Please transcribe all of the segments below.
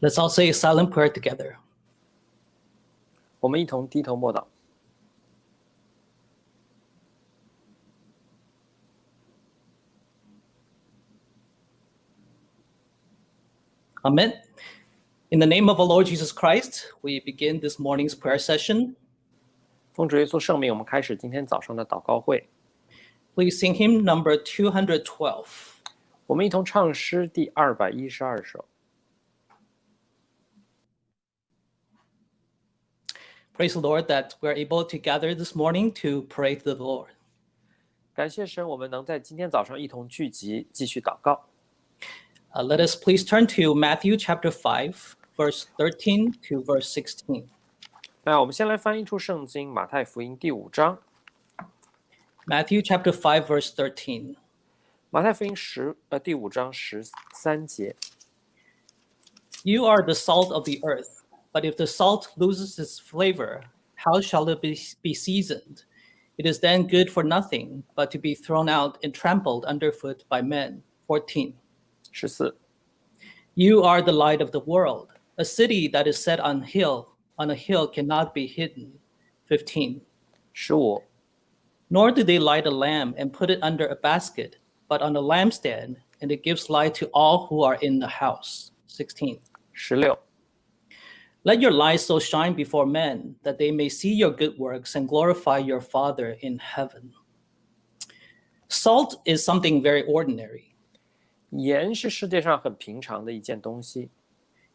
Let's all say a silent prayer together. 我们一同低头默祷。 Amen. In the name of our Lord Jesus Christ, we begin this morning's prayer session. 奉主耶稣圣名，我们开始今天早上的祷告会。 Please sing hymn number 212. 我们一同唱诗第二百一十二首。 Praise the Lord that we're able to gather this morning to pray to the Lord. 感谢神，我们能在今天早上一同聚集，继续祷告。 Uh, let us please turn to Matthew chapter 5, verse 13 to verse 16. 那我们先来翻译出圣经马太福音第五章， Matthew chapter 5, verse 13. 马太福音十呃第五章十三节。 You are the salt of the earth, But if the salt loses its flavor, how shall it be, be seasoned? It is then good for nothing but to be thrown out and trampled underfoot by men. 14. 14. You are the light of the world. A city that is set on hill on a hill cannot be hidden. 15. Sure. Nor do they light a lamp and put it under a basket, but on a lampstand, and it gives light to all who are in the house. 16. 16. Let your light so shine before men that they may see your good works and glorify your Father in heaven. Salt is something very ordinary. 盐是世界上很平常的一件东西，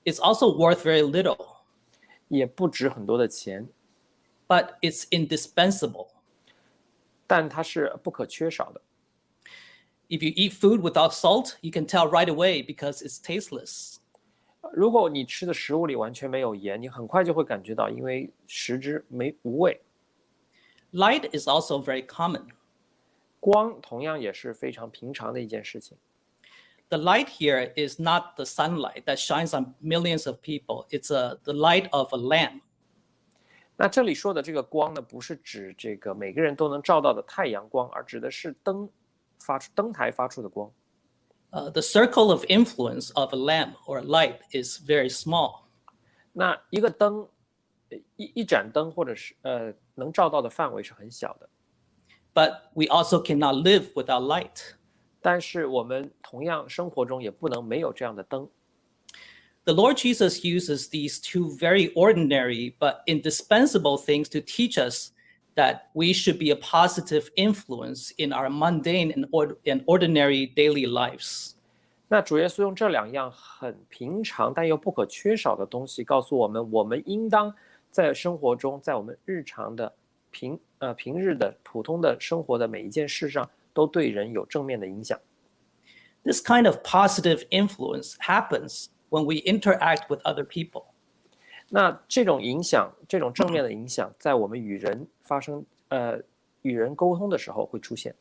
It's also worth very little, 也不值很多的钱， but it's indispensable. 但它是不可缺少的。 If you eat food without salt, you can tell right away because it's tasteless. 如果你吃的食物里完全没有盐，你很快就会感觉到，因为食之没无味。Light is also very common. 光同样也是非常平常的一件事情。The light here is not the sunlight that shines on millions of people. It's a, the light of a lamp. 那这里说的这个光呢，不是指这个每个人都能照到的太阳光，而指的是灯发出灯台发出的光。Uh, the circle of influence of a lamp or light is very small. 那一个灯，呃一一盏灯或者是呃能照到的范围是很小的， But we also cannot live without light. 但是我们同样生活中也不能没有这样的灯。 The Lord Jesus uses these two very ordinary but indispensable things to teach us that we should be a positive influence in our mundane and, ord- and ordinary daily lives. 那主耶稣用这两样很平常但又不可缺少的东西，告诉我们，我们应当在生活中，在我们日常的平呃平日的普通的生活的每一件事上，都对人有正面的影响。 This kind of positive influence happens when we interact with other people. 那这种影响，这种正面的影响，在我们与人发生呃与人沟通的时候会出现。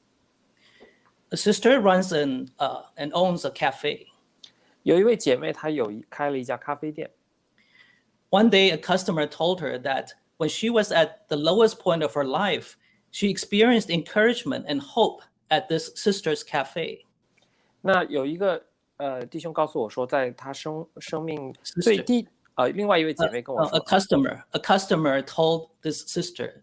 A sister runs an, uh, and owns a cafe. 有一位姐妹，她有一开了一家咖啡店。 One day, a customer told her that when she was at the lowest point of her life, she experienced encouragement and hope at this sister's cafe. 那有一个呃弟兄告诉我说，在他生生命最低 呃，另外一位姐妹跟我 Uh, a 说， customer, a customer told this sister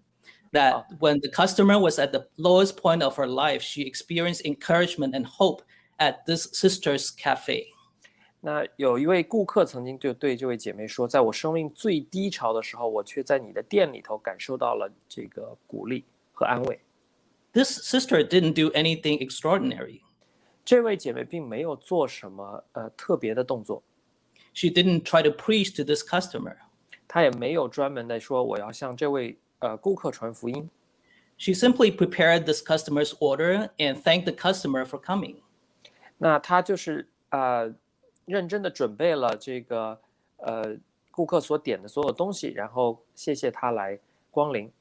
that when the customer was at the lowest point of her life, she experienced encouragement and hope at this sister's cafe. 那有一位顾客曾经就对这位姐妹说，在我生命最低潮的时候，我却在你的店里头感受到了这个鼓励和安慰。 This sister didn't do anything extraordinary. 这位姐妹并没有做什么呃特别的动作， She didn't try to preach to this customer. 她也没有专门的说我要向这位呃顾客传福音， She simply prepared this customer's order and thanked the customer for coming. 那她就是呃认真的准备了这个呃顾客所点的所有东西，然后谢谢他来光临。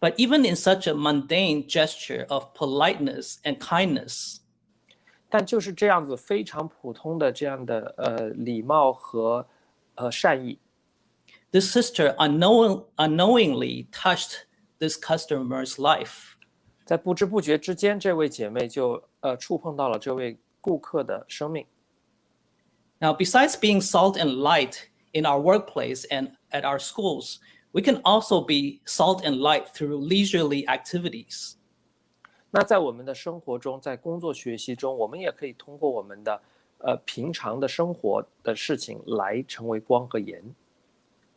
But even in such a mundane gesture of politeness and kindness, 但就是这样子非常普通的这样的呃礼貌和呃善意， this sister unknown, unknowingly touched this customer's life. 在不知不觉之间，这位姐妹就呃触碰到了这位顾客的生命。 Now, besides being salt and light in our workplace and at our schools, we can also be salt and light through leisurely activities. 那在我们的生活中，在工作学习中，我们也可以通过我们的呃平常的生活的事情来成为光和盐。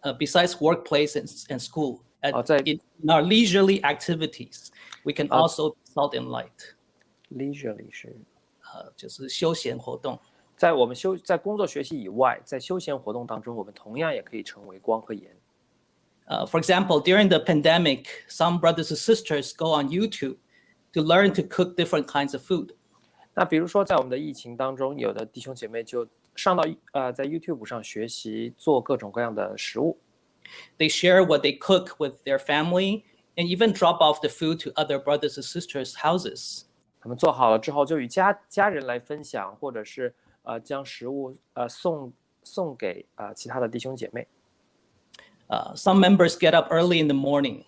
Uh, besides workplace and, and school, at, 哦，在 in, in our leisurely activities, we can 啊 also be salt and light. leisurely 是呃，就是休闲活动。在我们休在工作学习以外，在休闲活动当中，我们同样也可以成为光和盐。 Uh, for example, during the pandemic, some brothers and sisters go on YouTube to learn to cook different kinds of food. 那比如说，在我们的疫情当中，有的弟兄姐妹就上到呃在 YouTube 上学习做各种各样的食物， They share what they cook with their family and even drop off the food to other brothers and sisters' houses. 他们做好了之后，就与家家人来分享，或者是呃将食物呃送送给呃其他的弟兄姐妹。 Uh, some members get up early in the morning.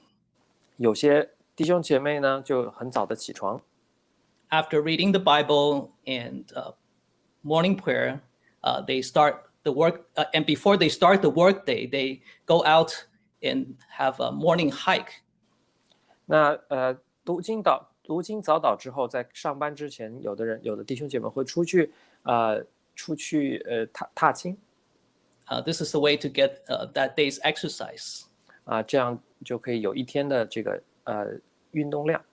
有些 弟兄姐妹呢就很早的起床， After reading the Bible and uh, morning prayer, uh, they start the work. Uh, and before they start the workday, they go out and have a morning hike 那呃读经祷读经早祷之后，在上班之前，有的人有的弟兄姐妹会出去呃出去呃踏踏青 Uh, this is the way to get uh, that day's exercise. 啊、这样就可以有一天的这个 呃运动量。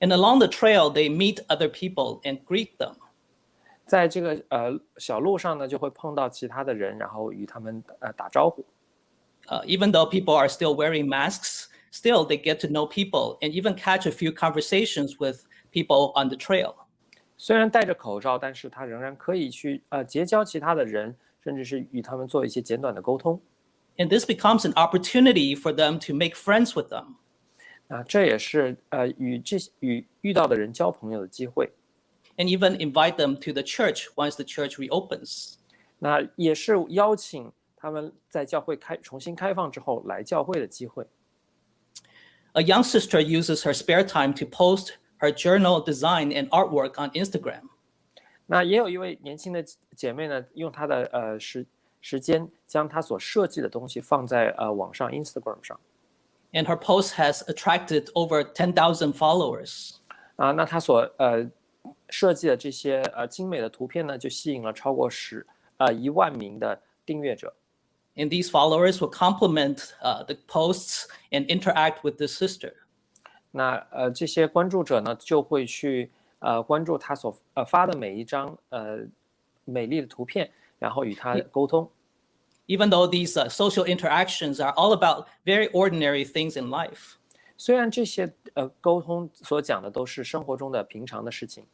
And along the trail, they meet other people and greet them. 在这个呃小路上呢，就会碰到其他的人，然后与他们呃打招呼。 Uh, even though people are still wearing masks, still they get to know people and even catch a few conversations with people on the trail. 虽然戴着口罩，但是他仍然可以去呃结交其他的人，甚至是与他们做一些简短的沟通。 And this becomes an opportunity for them to make friends with them. 啊，这也是呃与这些与遇到的人交朋友的机会。 and even invite them to the church once the church reopens. 那也是邀请他们在教会开重新开放之后来教会的机会。 A young sister uses her spare time to post her journal design and artwork on Instagram. 那也有一位年轻的姐妹呢，用她的呃时时间将她所设计的东西放在呃网上 Instagram 上 And her post has attracted over 10,000 followers. 啊，那她所呃设计的这些呃精美的图片呢，就吸引了超过十呃一万名的订阅者。 And these followers will compliment uh, the posts and interact with the sister. 那呃这些关注者呢，就会去呃关注她所呃发的每一张呃美丽的图片，然后与她沟通。 Even though these uh, social interactions are all about very ordinary things in life, 虽然这些呃沟通所讲的都是生活中的平常的事情，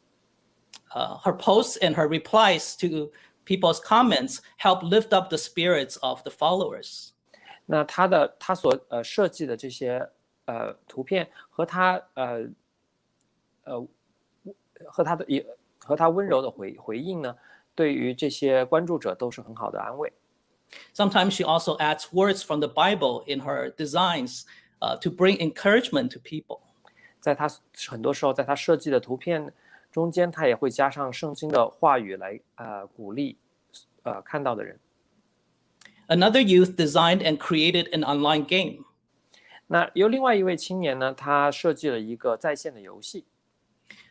uh, her posts and her replies to people's comments help lift up the spirits of the followers. 那他的他所呃设计的这些呃图片和他呃呃和他的也和他温柔的回回应呢，对于这些关注者都是很好的安慰。 Sometimes she also adds words from the Bible in her designs uh, to bring encouragement to people. 在他很多时候，在他设计的图片中间，他也会加上圣经的话语来呃鼓励呃看到的人。 Another youth designed and created an online game. 那有另外一位青年呢，他设计了一个在线的游戏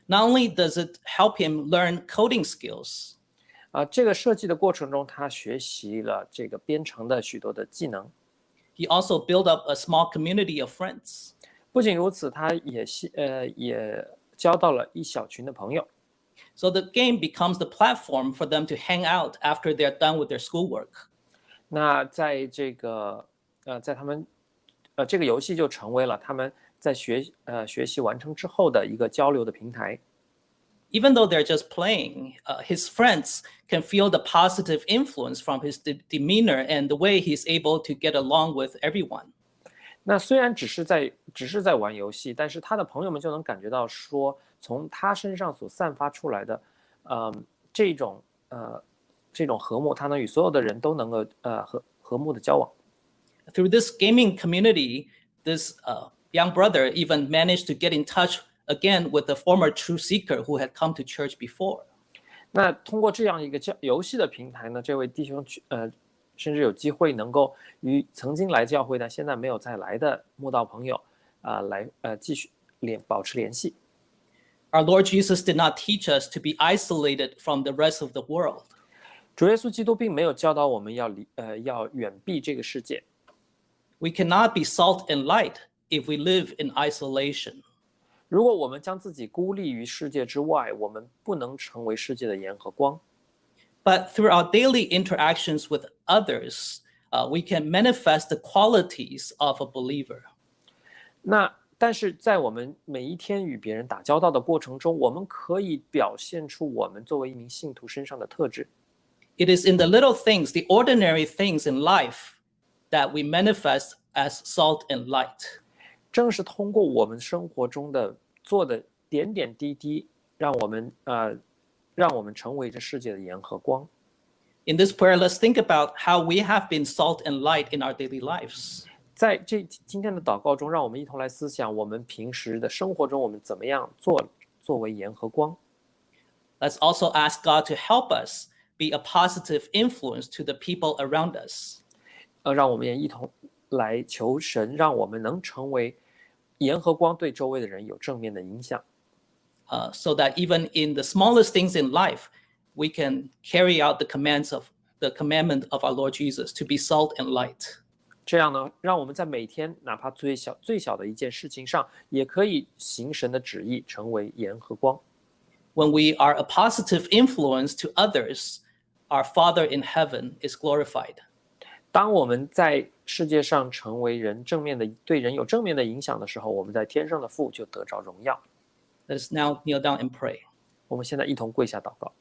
Not only does it help him learn coding skills, 啊、这个设计的过程中，他学习了这个编程的许多的技能。he also built up a small community of friends. 不仅如此，他也系呃也交到了一小群的朋友。So the game becomes the platform for them to hang out after they're done with their schoolwork. 那在这个呃，在他们呃这个游戏就成为了他们在学呃学习完成之后的一个交流的平台。Even though they're just playing, uh, his friends can feel the positive influence from his de- demeanor and the way he's able to get along with everyone. 那虽然只是在只是在玩游戏，但是他的朋友们就能感觉到说，从他身上所散发出来的，呃，这种呃这种和睦，他能与所有的人都能够呃和和睦的交往。 Through this gaming community, this uh, young brother even managed to get in touch again with a former truth seeker who had come to church before. 那通过这样一个教游戏的平台呢，这位弟兄去呃，甚至有机会能够与曾经来教会但现在没有再来的慕道朋友啊、呃，来呃继续联保持联系。Our Lord Jesus did not teach us to be isolated from the rest of the world. 主耶稣基督并没有教导我们要离呃要远避这个世界。We cannot be salt and light if we live in isolation. 如果我们将自己孤立于世界之外，我们不能成为世界的盐和光。 But through our daily interactions with others, uh, we can manifest the qualities of a believer. 那但是在我们每一天与别人打交道的过程中，我们可以表现出我们作为一名信徒身上的特质。 It is in the little things, the ordinary things in life, that we manifest as salt and light. 正是通过我们生活中的做的点点滴滴，让我们呃，让我们成为这世界的盐和光。 In this prayer, let's think about how we have been salt and light in our daily lives. 在这今天的祷告中，让我们一同来思想我们平时的生活中，我们怎么样做作为盐和光。 Let's also ask God to help us be a positive influence to the people around us. 呃，让我们也一同来求神，让我们能成为 盐和光，对周围的人有正面的影响。 uh, so that even in the smallest things in life, we can carry out the commands of the commandment of our Lord Jesus to be salt and light. 这样呢，让我们在每天哪怕最小最小的一件事情上，也可以行神的旨意，成为盐和光。 When we are a positive influence to others, our Father in heaven is glorified. 当我们在世界上成为人正面的对人有正面的影响的时候，我们在天上的父就得着荣耀。Let us now kneel down and pray. 我们现在一同跪下祷告。